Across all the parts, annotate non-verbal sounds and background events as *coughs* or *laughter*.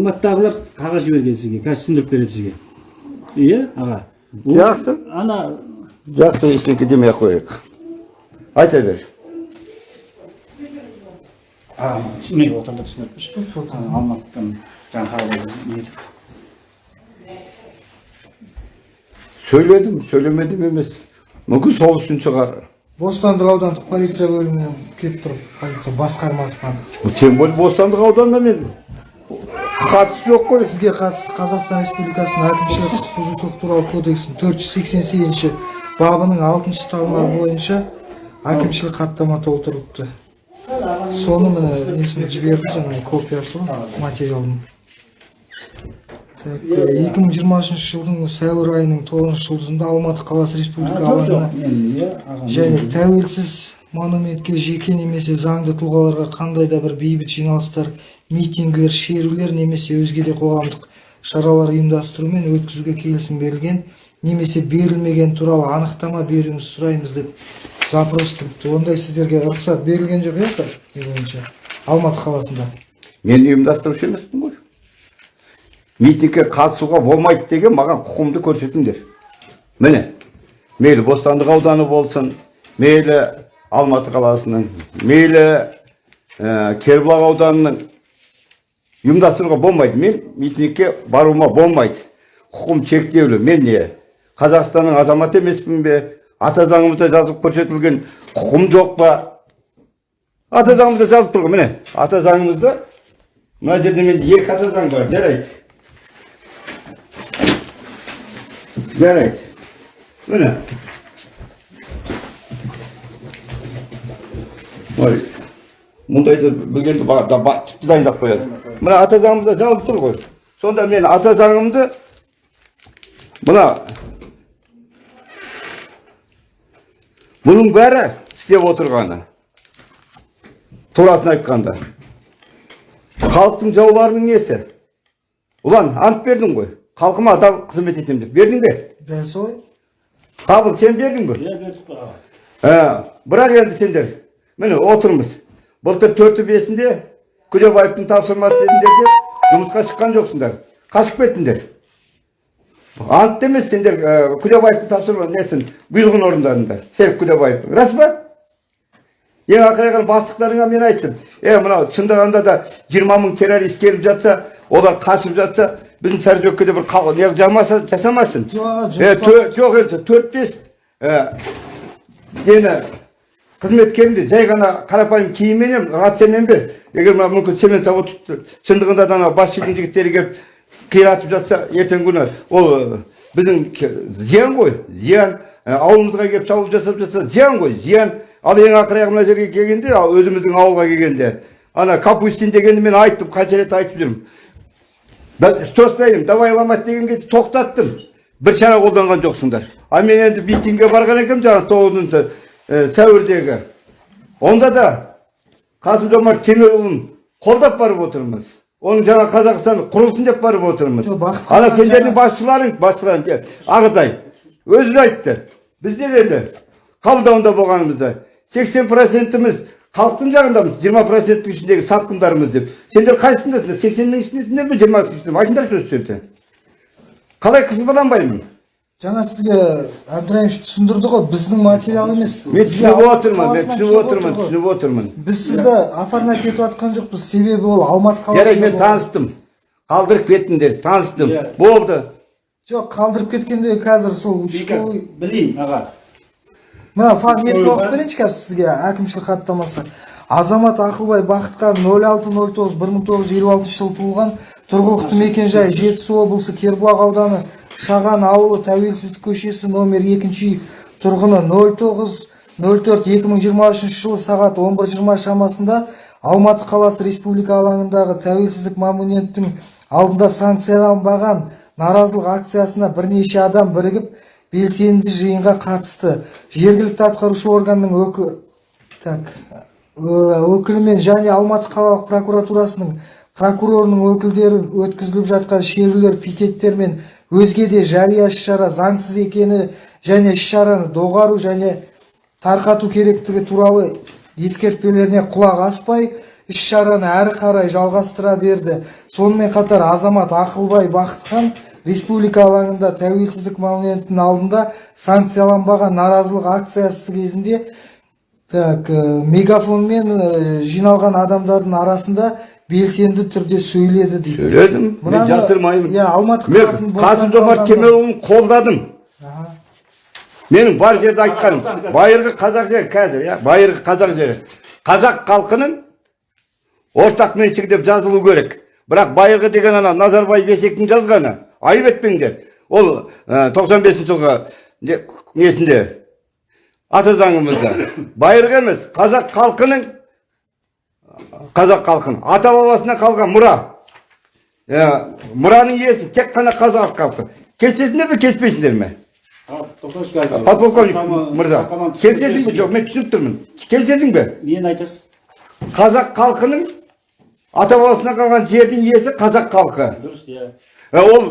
алматыдағылар қағаз жіберген сізге қазір түсіндіріп береді сізге. Иә аға? Жақсы. ана жақсы ештеңке демей ақ қояйық. Айта бер. Түсінбей отырда түсіндіріп берші. Алматыдан жаңағы сөйледім сөйлемедім емес. Мүмкін сол үшін шығар. Бостандық аудандық полиция бөлімінен келіп тұр полиция басқармасынан. Тем более бостандық ауданына мен қатысы жоқ қой. Сізге қатысты қазақстан республикасының әкімшілік құқық бұзушылық туралы кодексінің төрт жүз сексен сегізінші бабының алтыншы тармағы бойынша әкімшілік хаттама толтырылыпты. Соны міне несін жіберді жаңағы копиясы ғой материалдың так екі мың жиырма үшінші жылдың сәуір айының тоғызыншы жұлдызында алматы қаласы республика алаңына және тәуелсіз монументке жеке немесе заңды тұлғаларға қандай да бір бейбіт жиналыстар митингілер шерулер немесе өзге де қоғамдық шаралар ұйымдастыру мен өткізуге келісім берілген немесе берілмеген туралы анықтама беруіңізді сұраймыз деп запрос тұрыпты ондай сіздерге рұқсат берілген жоқ иә бойынша алматы қаласында. Мен ұйымдастырушы емеспін ғой. Митингке қатысуға болмайды деген маған құқымды көрсетіңдер. Міне мейлі бостандық ауданы болсын мейлі алматы қаласының мейлі ә, кербұлақ ауданының ұйымдастыруға болмайды мен митингке баруыма болмайды құқым шектеулі мен не қазақстанның азаматы емеспін бе ата заңымызда жазып көрсетілген құқым жоқ па ата заңымызда жазып ғой міне ата заңымызда мына жерде менде екі ата заң бар жарайды жарайды міне мұндайды білгенді дайындап қояды мына ата заңымызда жазылып тұр ғой сонда мен ата заңымды мына бұның бәрі істеп отырғаны турасын айтқанда халықтың жауларының несі ұлан ант бердің ғой халқыма адал қызмет етемін деп бердің бе дәл солай қабыл сен бердің бе иә бердік Ә, бірақ енді сендер міне отырмыз былтыр төрті бесінде күлебаевтың тапсырмасы дедіңдер де жұмысқа шыққан жоқсыңдар. Қашып кеттіңдер. Ант емес сендер ә, күлебаевтың тапсырма несін бұйрығын орындадыңдар серік күлебаевтың рас па? Ең ақыры бастықтарыңа мен айттым. Е мынау шындығында да жиырма мың террорист келіп жатса олар қашып жатса біздің сарыөккеде бір қал- не жамаса жасамасын. Жоқ енді төрт бес нені қызметкеріңді жай ғана қарапайым киімменен рациямен бер егер мына мүмкін цемент завод шындығында да ана басшының жігіттері келіп қиратып жатса ертеңгі күні ол біздің зиян ғой зиян. Ә, ауылымызға келіп шабуыл жасап жатса зиян ғой зиян. Ал ең ақыры аяғы мына жерге келгенде ал өзіміздің ауылға келгенде ана капустин дегенді мен айттым қанша рет айтып жүрмін. Что стоим давай ломать деген кезде тоқтаттым. Бір шара қолданған жоқсыңдар. А мен енді митингке барған екенмін жаңағы тоғызыншы сәуірдегі онда да қасым жомарт кемелұлын қолдап барып отырмыз оның жаңа қазақстан құрылсын деп барып отырмыз ана сендердің басшыларың басшыларың же, ағатай өзі айтты біз не деді қабылдауында болғанымызда сексен процентіміз халықтың жағындамыз жиырма проценттің ішіндегі сатқындармыз деп сендер қайсысындасыңдар сексеннің ішіндесіңдер ме жиырмасының ішінде ме? айтыңдаршы осы жерде қалай қызбаланбаймын жаңа сізге әбдірайымович түсіндірді ғой біздің материал емес. мен түсініп отырмын мен түсініп отырмын түсініп отырмын. Біз сізді оформлять етіп жатқан жоқпыз себебі ол алматы жарайды қаласында мен таныстым. Қалдырып кеттіңдер таныстым. Иә. болды. Жоқ қалдырып кеткенде қазір сол участковый білейін аға. Мына факт Ой, оқып берейінші қазір сізге әкімшілік хаттамасы. Азамат ақылбай бақытхан нөл алты нөл тоғыз бір мың тоғыз жүз елу алтыншы жылы туылған тұрғылықты мекенжайы жетісу облысы кербұлақ ауданы шаған ауылы тәуелсіздік көшесі номер екінші тұрғыны нөл тоғыз нөл төрт екі мың жиырма үшінші жылы сағат он бір жиырма шамасында алматы қаласы республика алаңындағы тәуелсіздік монументінің алдында санкцияланбаған наразылық акциясына бірнеше адам бірігіп белсенді жиынға қатысты. Жергілікті атқарушы органның өкі так ö- өкілімен және алматы қалалық прокуратурасының прокурорының өкілдері өткізіліп жатқан шерулер пикеттер мен өзге де жария іс шара заңсыз екені және іс шараны доғару және тарқату керектігі туралы ескертпелеріне құлақ аспай іс шараны әрі қарай жалғастыра берді. Сонымен қатар азамат ақылбай бақытхан республика алаңында тәуелсіздік монументінің алдында санкцияланбаған наразылық акциясы кезінде так э, мегафонмен э, жиналған адамдардың арасында белсенді түрде сөйледі дейді. Сөйледім. Мен жасырмаймын иә, Алматы мен қаласының қасым жомарт кемелұлын қолдадым. Менің бар жерде айтқаным байырғы қазақ жері қазір иә байырғы қазақ жері. Қазақ халқының ортақ меншігі деп жазылу керек. Бірақ байырғы деген ана назарбаев есектің жазғаны айып етпеңдер. Ол тоқсан бесінші жылғы не- несінде? Ата заңымызда. Байырғы емес қазақ халқының қазақ халқының ата бабасынан қалған мұра. Ә, мұраның иесі тек қана қазақ халқы. Келісесіңдер ме келіспейсіңдер ме? Подполковник мырза келісесің бе? жоқ мен түсініп тұрмын. Келісесің бе? Нені айтасыз? Қазақ халқының ата бабасынан қалған жердің иесі қазақ халқы. Дұрыс иә. Ол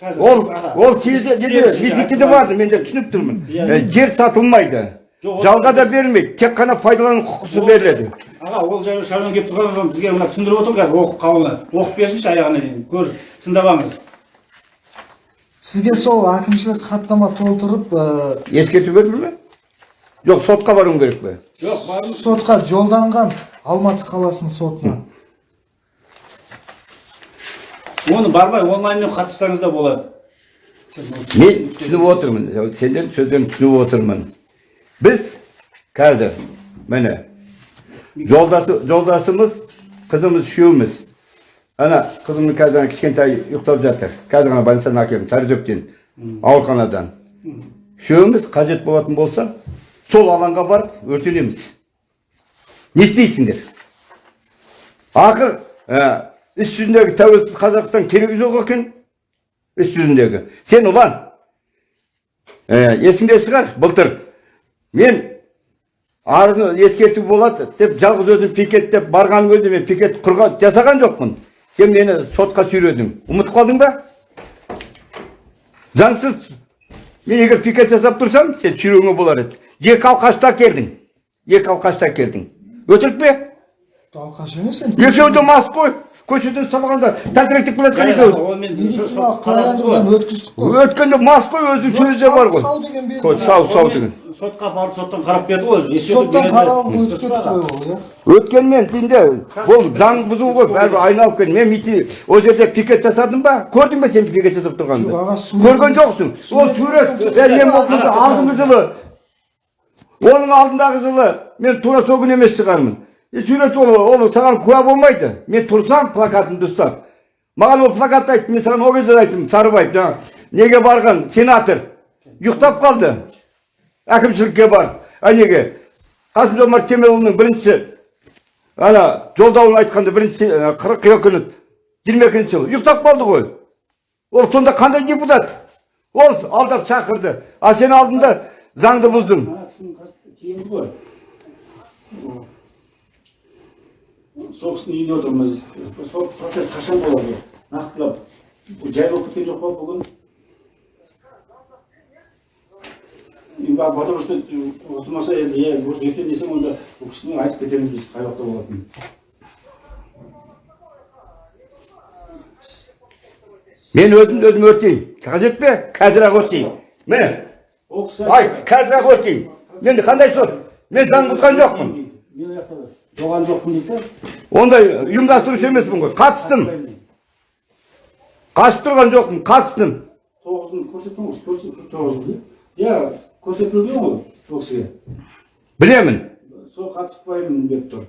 қазір ол ол кезде сіз- митингте барды мен де түсініп тұрмын. Иә. Жер сатылмайды. Жалға да берілмейді тек қана пайдалану құқысы беріледі. Аға ол жайлы шаруа келіп тұрған адам бізге мына түсіндіріп отыр қазір оқып қауымына оқып берсінші аяғына дейін көр тыңдап алыңыз. Сізге сол әкімшілік хаттама толтырып э, ескерту берді ме? Жоқ сотқа баруым керек пе? Жоқ сотқа жолданған алматы қаласының сотына. Оны бармай онлайнмен қатыссаңыз да болады. Мен түсініп отырмын. Сендердің сөздерін түсініп отырмын. Біз қазір міне жолдасы жолдасымыз қызымыз үшеуміз ана қызымның қазір кішкентай ұйықтап жатыр қазір ғана больницадан әкелдім сарыөзектен ауруханадан үшеуміз қажет болатын болса сол алаңға барып өртенеміз не істейсіңдер ақыр ә, іс жүзіндегі тәуелсіз қазақстан керегі жоқ екен іс жүзіндегі сен ұлан ә, есіңде шығар былтыр мен арыны ескерту болады деп жалғыз өзім пикеттеп барған кезде мен пикет құрған жасаған жоқпын. Сен мені сотқа сүйредің. Ұмытып қалдың ба? Заңсыз мен егер пикет жасап тұрсам сен сүйреуіңе болар еді. Екі алқашта келдің. Екі алқашта келдің. Өтірік пе? Алқаш емес енді екеуі де мас қой. Көшеден ұстамағанда тәлтіректеп келе жатқан екеуі медициналық куәландырудан өткіздік қой. Өткенде мас қой өзінің сөзі де бар ғой. сау деген сау сау деген. Сотқа барып соттан қарап берді ғой соттан қаралып өтіп кетті қой ол иә? Өткенмен деймде бұл заң бұзу ғой бәрібір айналып келді. Мен митинг ол жерде пикет жасадым ба? Көрдің бе сен пикет жасап тұрғанымды? Сурет- көрген жоқсың. Ол сурет мен алдыңғы жылы оның алдындағы жылы мен тура сол күні емес шығармын. Е, сурет ол ол саған куә болмайды. Мен тұрсам плакатымды ұстап. Маған ол плакатты айтты мен саған ол кезде де айттым сарыбаев жаңағы неге барған сенатор? Ұйықтап қалды. Әкімшілікке барып а неге қасым жомарт кемелұлының бірінші ана жолдауын айтқанда бірінші қыркүйек күні жиырма екінші жылы. Ұйықтап қалды ғой. Ол сонда қандай депутат? Ол алдап шақырды. А сен алдында заңды бұздың. Сол кісінің үйінде отырмыз. Сол процесс қашан болады? Нақтылап бұл жай болып кеткен жоқ па бүгін енді ба- потому что отырмаса енді иә может ертең десең онда бұл кісімен айтып кетеміз біз қай уақытта болатынын мен өзімді өзім өртеймін қажет пе қазір ақ өртейін міне айт қазір ақ өртейін мен қандай сот мен заң бұзған жоқпын жоған жоқпын дейді да. ондай ұйымдастырушы емеспін ғой қатыстым қашып тұрған жоқпын қатыстым тоғызын көрсеттіңіз көрсеттім тоғызын иә көрсетілген ғой ол кісіге. Білемін. Сол қатыспаймын деп тұр.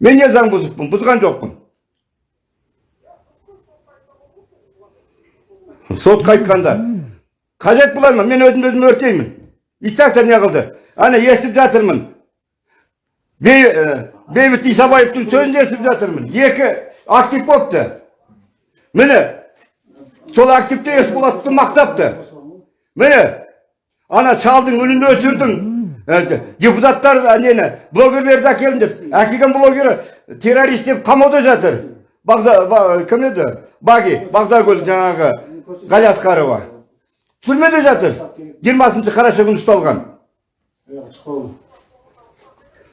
Мен не заң бұзыппын? Бұзған жоқпын. Сотқа айтқанда қажет болар ма? Мен өзімді өзім өртеймін. И так та не қылды? Ана естіп жатырмын. Ә, бейбіт исабаевтың сөзін естіп жатырмын. Екі актив болыпты. Міне сол активте есболатовты мақтапты. Міне ана шалдың үнін өшірдің Ә, депутаттар нені блогерлерді әкелдім деп әкелген блогері террорист деп қамауда жатыр. Кім еді? Баги бағдагүл жаңағы ғалиасқарова түрмеде жатыр. жиырмасыншы қараша күні ұсталған.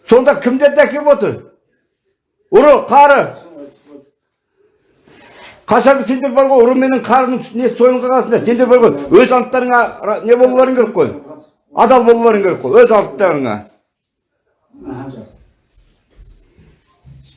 Сонда кімдерді әкеп отыр? Ұры қары. Қашан сендер бар ғой ұры менен қарының не сойылға қаласыңдар? Сендер бар ғой өз анттарыңа не болуларың керек қой? Адал болуларың керек қой өз анттарыңа.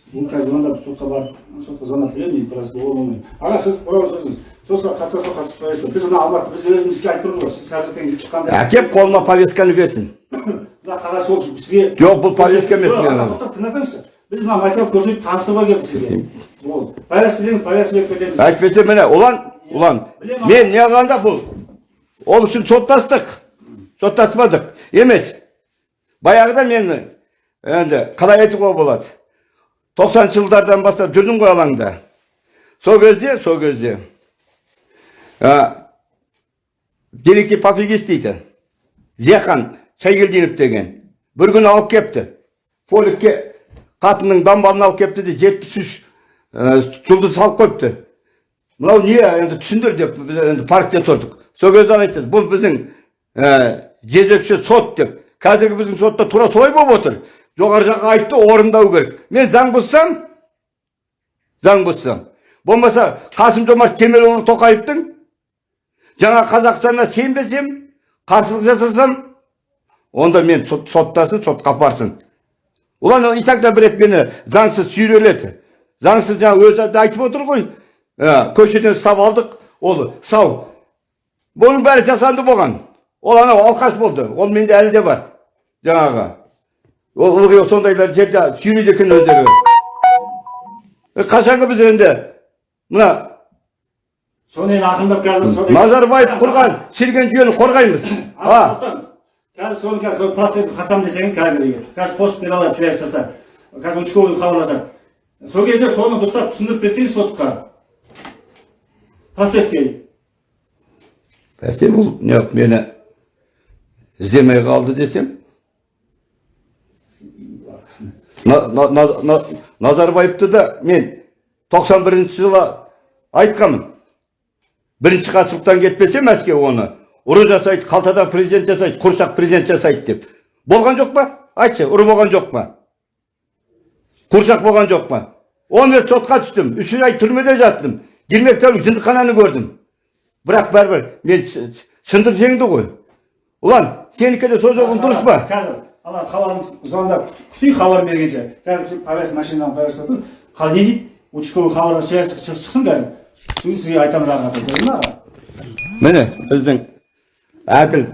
Бұл қазір звондап сотқа барып сотқа звондап беремін енді біраз болмаймын аға сіз ауыз сөзіңіз сотқа қатысасыз ба қатыспайсыз ба? Біз мына алматы біз өзіміз іске айтып тұрмыз ғой сіз сәрсекеге шыққанда әкеп қолыма повестканы берсін. *coughs* Мына қағаз сол бізге Жоқ, бұл повестка емес тыңдасаңызшы. Біз мына материал көрсетіп таныстыруға келдік сізге. Болды повестка деңіз повестка беріп кетеміз. Әйтпесе міне ұлан ұлан мен не қылғанда бұл? Ол үшін соттастық. Соттаспадық. Емес. Баяғыда мен енді қалай айтуға болады? Тоқсаныншы жылдардан бастап жүрдім ғой алаңда. Сол кезде сол кезде ә, пофигист дейді. Зияхан шайгелдинов деген. Бір күні алып кепті. Поликке қатынның дамбалын алып кепті де жетпіс үш жұлдыз салып қойыпты. Мынау не енді түсіндір деп біз енді парктен сұрдық сол кезде айтты бұл біздің ә, жезөкше сот деп. Қазіргі біздің сотта тура солай болып отыр. Жоғары жаққа айтты орындау керек. Мен заң бұзсам заң бұзсам. Болмаса қасым жомарт кемелұлы тоқаевтың жаңа қазақстанға сенбесем қарсылық жасасам онда мен сот, соттасын сотқа апарсын. Олар и так да бір рет мені заңсыз сүйреледі заңсыз жаңа өзі де айтып отыр ғой ә, көшеден ұстап алдық ол сау бұның бәрі жасанды болған ол анау алқаш болды ол менде әлі де бар жаңағы ол ылғи сондайлар жерде сүйрейді екен өздері қашанғы біз енді мына соны енді ақындап қазір назарбаев құрған шірген жүйені қорғаймыз а. Қазір соны қазір сол қатысамын десеңіз қазір егер қазір қосып бере алады связь жасап қазір участковый хабарласады сол кезде соны дұрыстап түсіндіріп берсеңіз сотқа процесске бәсе бұл неғып мені іздемей қалды десем На- на- на- на- назарбаевты да мен. 91 жылы айтқанмын. Бірінші хатшылықтан кетпесе мәскеу оны. Ұры жасайды қалтада президент жасайды құрсақ президент жасайды деп болған жоқ па айтшы ұры болған жоқ па құрсақ болған жоқ па он рет сотқа түстім үш ай түрмеде жаттым жиырма тәулік жындыхананы көрдім бірақ бәрібір мен шындық жеңді ғой ұлан сенікі де сол жолың дұрыс па қазір ана хабарын звондап күтейік хабар бергенше қазір повязка машинадан повязка тұр не дейді участковый шық- шықсын қазір сосын кейін сізге айтамыз ары қарата міне біздің әділ.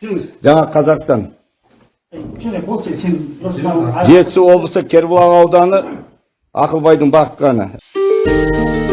Жүріңіз. Жаңа қазақстан. Жетісу облысы кербұлақ ауданы ақылбайдың бақытқаны